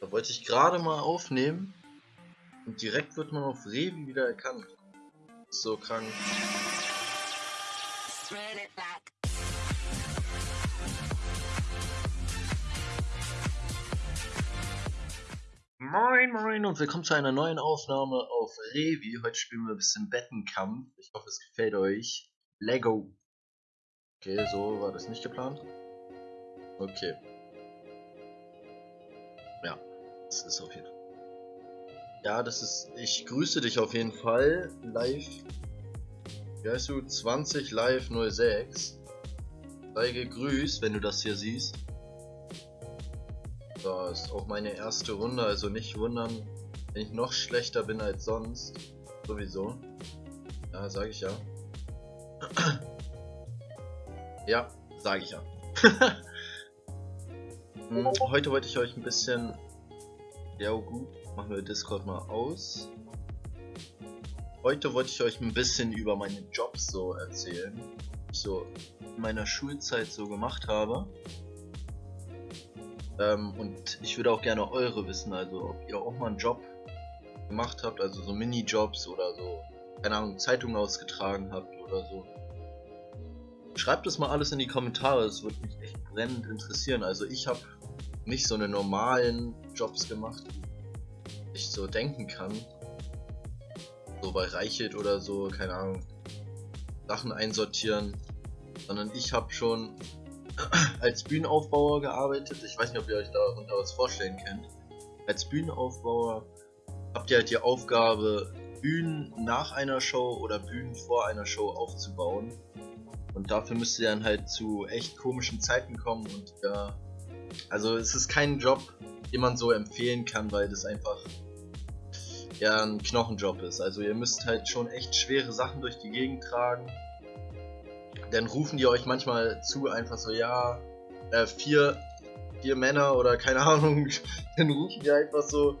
Da wollte ich gerade mal aufnehmen und direkt wird man auf Revi wieder erkannt. So krank. Moin moin und willkommen zu einer neuen Aufnahme auf Revi. Heute spielen wir ein bisschen Bettenkampf. Ich hoffe es gefällt euch. Lego. Okay, so war das nicht geplant. Okay. Ja, das ist auf jeden Fall. Ja, das ist. Ich grüße dich auf jeden Fall. Live. Wie heißt du? 20 Live 06. Sei gegrüßt, wenn du das hier siehst. Das ist auch meine erste Runde, also nicht wundern, wenn ich noch schlechter bin als sonst. Sowieso. Ja, sage ich ja. ja, sage ich ja. Heute wollte ich euch ein bisschen... Ja gut, machen wir Discord mal aus. Heute wollte ich euch ein bisschen über meine Jobs so erzählen. Ich so in meiner Schulzeit so gemacht habe. Ähm, und ich würde auch gerne eure wissen, also ob ihr auch mal einen Job gemacht habt, also so Minijobs oder so, keine Ahnung, Zeitungen ausgetragen habt oder so. Schreibt es mal alles in die Kommentare, es würde mich echt brennend interessieren. Also ich habe nicht so eine normalen Jobs gemacht, wie ich so denken kann. So bei Reichelt oder so, keine Ahnung, Sachen einsortieren. Sondern ich habe schon als Bühnenaufbauer gearbeitet. Ich weiß nicht, ob ihr euch darunter was vorstellen könnt. Als Bühnenaufbauer habt ihr halt die Aufgabe, Bühnen nach einer Show oder Bühnen vor einer Show aufzubauen. Und dafür müsst ihr dann halt zu echt komischen Zeiten kommen und ja. Also es ist kein Job, den man so empfehlen kann, weil das einfach ja ein Knochenjob ist. Also ihr müsst halt schon echt schwere Sachen durch die Gegend tragen. Dann rufen die euch manchmal zu, einfach so, ja, äh, vier, vier Männer oder keine Ahnung, dann rufen die einfach so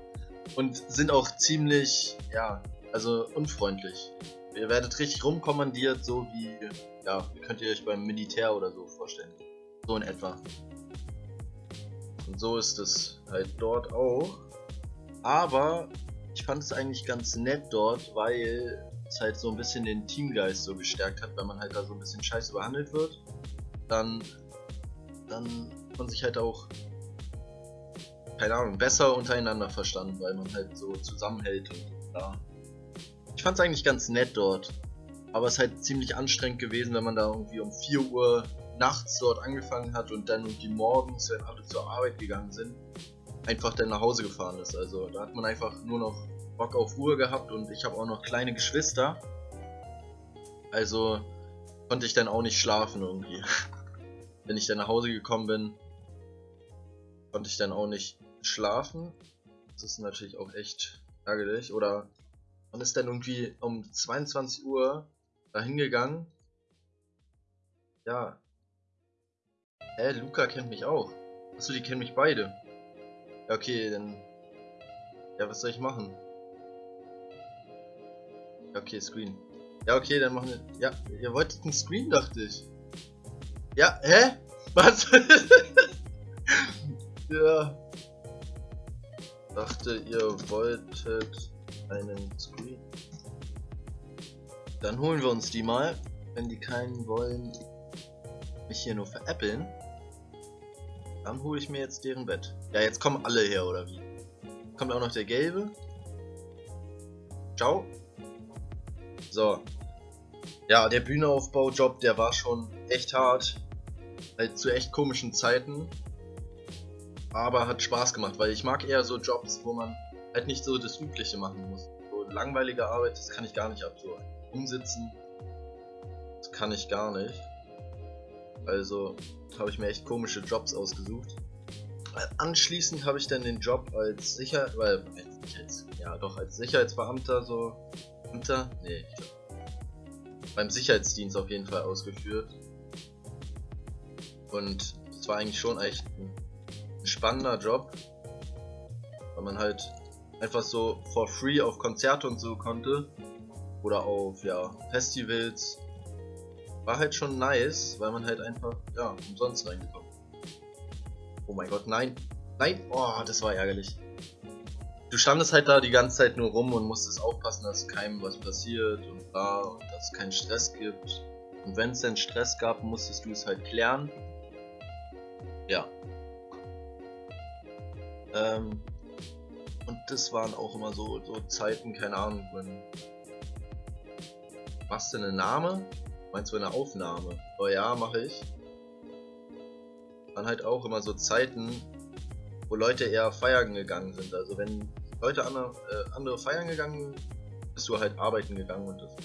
und sind auch ziemlich, ja, also unfreundlich. Ihr werdet richtig rumkommandiert, so wie ja, könnt ihr euch beim Militär oder so vorstellen. So in etwa. Und so ist es halt dort auch. Aber ich fand es eigentlich ganz nett dort, weil es halt so ein bisschen den Teamgeist so gestärkt hat, wenn man halt da so ein bisschen scheiße behandelt wird. Dann, dann man sich halt auch, keine Ahnung, besser untereinander verstanden, weil man halt so zusammenhält und ja. Ich fand es eigentlich ganz nett dort. Aber es ist halt ziemlich anstrengend gewesen, wenn man da irgendwie um 4 Uhr nachts dort angefangen hat und dann irgendwie morgens, wenn alle zur Arbeit gegangen sind, einfach dann nach Hause gefahren ist. Also da hat man einfach nur noch Bock auf Ruhe gehabt und ich habe auch noch kleine Geschwister. Also konnte ich dann auch nicht schlafen irgendwie. wenn ich dann nach Hause gekommen bin, konnte ich dann auch nicht schlafen. Das ist natürlich auch echt ärgerlich. Oder man ist dann irgendwie um 22 Uhr da hingegangen. Ja. Hä, Luca kennt mich auch. Achso, die kennen mich beide. Ja, okay, dann... Ja, was soll ich machen? Ja, okay, Screen. Ja, okay, dann machen wir... Ja, ihr wolltet einen Screen, dachte ich. Ja, hä? Was? ja. Dachte, ihr wolltet einen Screen. Dann holen wir uns die mal. Wenn die keinen wollen, mich hier nur veräppeln, dann hole ich mir jetzt deren Bett. Ja, jetzt kommen alle her, oder wie? Kommt auch noch der gelbe. Ciao. So. Ja, der Bühneaufbaujob, der war schon echt hart. Halt zu echt komischen Zeiten. Aber hat Spaß gemacht, weil ich mag eher so Jobs, wo man halt nicht so das Übliche machen muss. So langweilige Arbeit, das kann ich gar nicht ab. So umsitzen. Das kann ich gar nicht. Also habe ich mir echt komische Jobs ausgesucht. Anschließend habe ich dann den Job als Sicher... Weil, als, ja doch, als Sicherheitsbeamter so... Beamter? Nee. Beim Sicherheitsdienst auf jeden Fall ausgeführt. Und es war eigentlich schon echt ein, ein spannender Job. Weil man halt einfach so for free auf Konzerte und so konnte oder auf ja, Festivals. War halt schon nice, weil man halt einfach ja, umsonst reingekommen Oh mein Gott, nein. Nein, oh, das war ärgerlich. du standest halt da die ganze Zeit nur rum und musstest aufpassen, dass keinem was passiert und bla und dass es keinen Stress gibt. Und wenn es denn Stress gab, musstest du es halt klären. Ja. Ähm, und das waren auch immer so, so Zeiten, keine Ahnung, wenn. Machst du eine Name? Meinst du eine Aufnahme? Oh ja, mache ich. Dann halt auch immer so Zeiten, wo Leute eher feiern gegangen sind. Also wenn Leute andere, äh, andere feiern gegangen sind, bist du halt arbeiten gegangen und das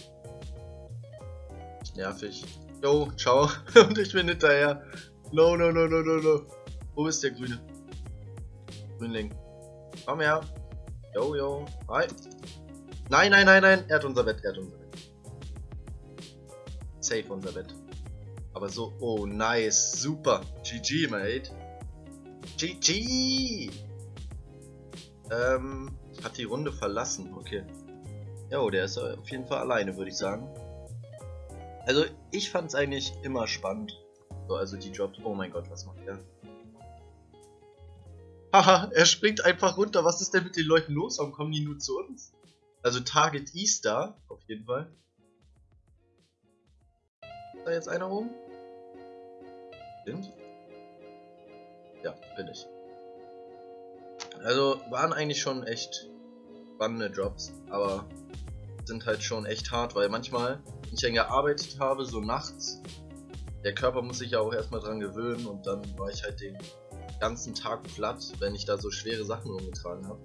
nervig. Yo, ciao. und ich bin hinterher. No, no, no, no, no, no. Wo ist der Grüne? Grünling. Komm her. Yo, yo. Hi. Nein, nein, nein, nein. Er hat unser Bett, er hat unser Bett. Safe unser Bett. Aber so, oh, nice. Super. GG, mate. GG! Ähm, hat die Runde verlassen, okay. Jo, der ist auf jeden Fall alleine, würde ich sagen. Also, ich fand es eigentlich immer spannend. So, also die Jobs. Oh mein Gott, was macht der? Haha, er springt einfach runter. Was ist denn mit den Leuten los? Warum kommen die nur zu uns? Also Target Easter, auf jeden Fall. Da jetzt einer rum? Stimmt. Ja, bin ich. Also waren eigentlich schon echt spannende Jobs, aber sind halt schon echt hart, weil manchmal, wenn ich dann gearbeitet habe, so nachts, der Körper muss sich ja auch erstmal dran gewöhnen und dann war ich halt den ganzen Tag platt, wenn ich da so schwere Sachen umgetragen habe.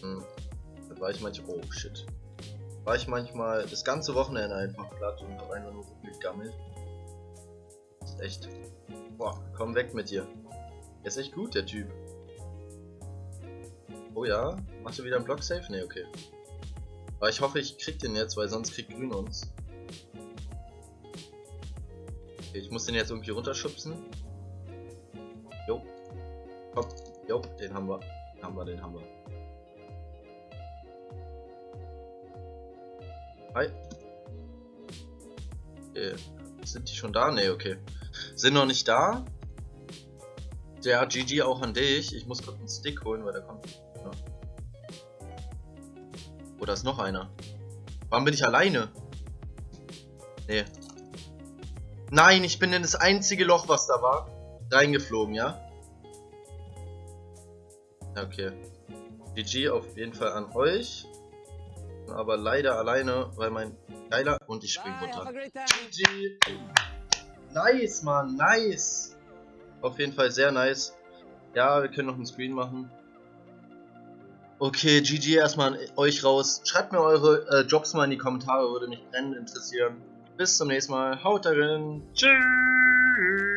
Hm. Dann war ich manchmal, oh shit, war ich manchmal das ganze Wochenende einfach platt und habe einfach nur gegammelt. ist echt, boah, komm weg mit dir. Der ist echt gut, der Typ. Oh ja, machst du wieder einen Block safe? Ne, okay. Aber ich hoffe, ich krieg den jetzt, weil sonst kriegt Grün uns. Okay, ich muss den jetzt irgendwie runterschubsen. Jo. Komm. Jo, den haben wir. Den haben wir, den haben wir. Hi. Okay. Sind die schon da? Ne, okay. Sind noch nicht da. Der GG auch an dich. Ich muss kurz einen Stick holen, weil der kommt. Ja. Oder ist noch einer? Warum bin ich alleine? Nee. Nein, ich bin in das einzige Loch, was da war, reingeflogen, ja? Okay. GG auf jeden Fall an euch. Aber leider alleine, weil mein geiler... Und ich spring runter. GG. Nice, Mann, nice. Auf jeden Fall sehr nice. Ja, wir können noch einen Screen machen. Okay, GG erstmal an euch raus. Schreibt mir eure äh, Jobs mal in die Kommentare, würde mich brennend interessieren. Bis zum nächsten Mal. Haut darin. Tschüss.